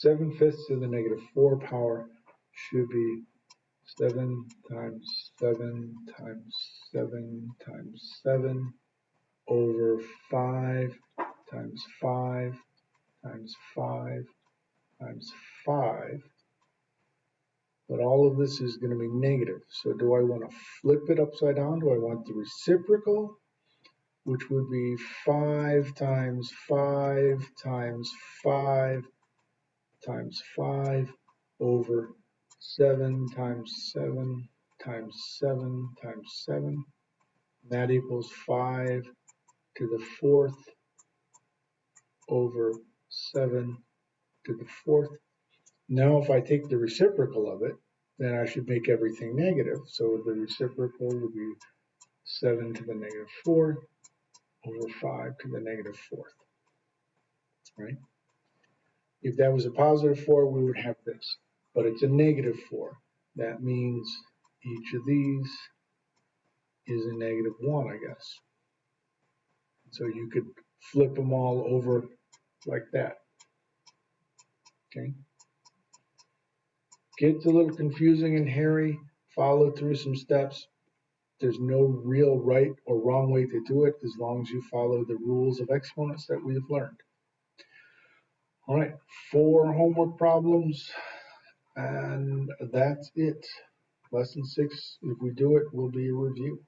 seven fifths to the negative four power should be seven times seven times seven times seven over five times five times five times five. But all of this is going to be negative. So do I want to flip it upside down? Do I want the reciprocal? Which would be 5 times 5 times 5 times 5 over 7 times 7 times 7 times 7. That equals 5 to the fourth over 7 to the fourth. Now if I take the reciprocal of it, then I should make everything negative. So the reciprocal would be 7 to the negative fourth over 5 to the negative negative fourth. Right? If that was a positive 4, we would have this. But it's a negative 4. That means each of these is a negative 1, I guess. So you could flip them all over like that. Okay. Gets a little confusing and hairy. Follow through some steps. There's no real right or wrong way to do it as long as you follow the rules of exponents that we have learned. All right, four homework problems, and that's it. Lesson six, if we do it, will be a review.